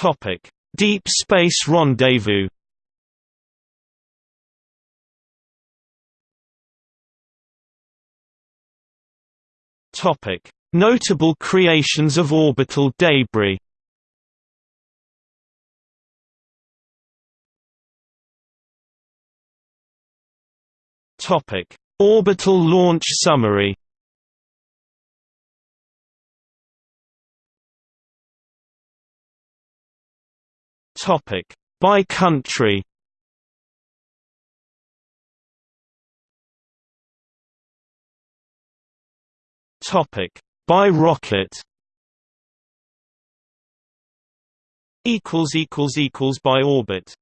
Topic: Deep Space Rendezvous. Topic: Notable creations of orbital debris. Topic: Orbital launch summary. Topic: By country. Topic: By rocket. Equals equals equals by orbit.